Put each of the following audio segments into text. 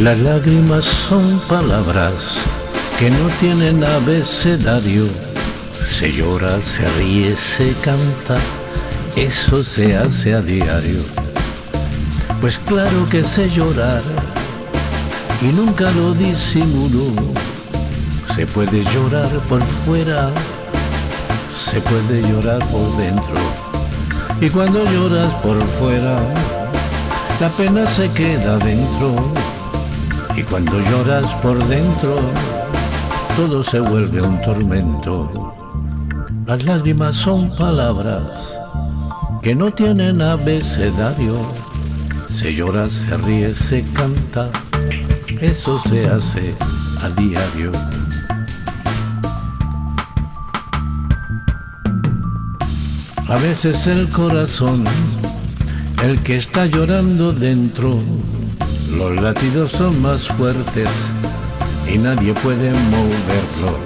Las lágrimas son palabras que no tienen abecedario. Se llora, se ríe, se canta, eso se hace a diario. Pues claro que sé llorar y nunca lo disimulo. Se puede llorar por fuera, se puede llorar por dentro. Y cuando lloras por fuera, la pena se queda dentro. Y cuando lloras por dentro, todo se vuelve un tormento. Las lágrimas son palabras que no tienen abecedario. Se llora, se ríe, se canta, eso se hace a diario. A veces el corazón, el que está llorando dentro, los latidos son más fuertes y nadie puede moverlos.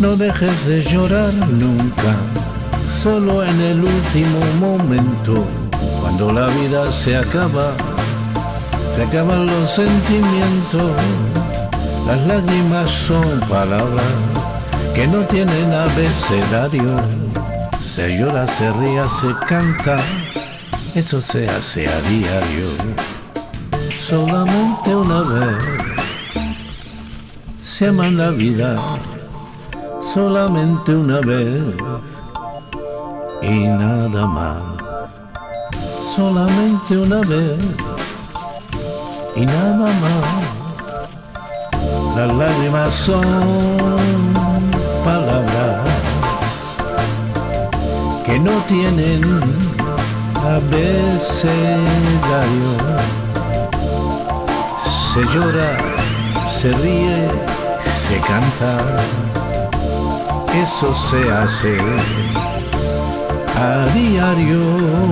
No dejes de llorar nunca, solo en el último momento, cuando la vida se acaba, se acaban los sentimientos. Las lágrimas son palabras que no tienen abecedario. Se llora, se ríe, se canta, eso se hace a diario solamente una vez. Se ama la vida solamente una vez y nada más. Solamente una vez y nada más. Las lágrimas son palabras que no tienen abecedario se llora, se ríe, se canta, eso se hace a diario.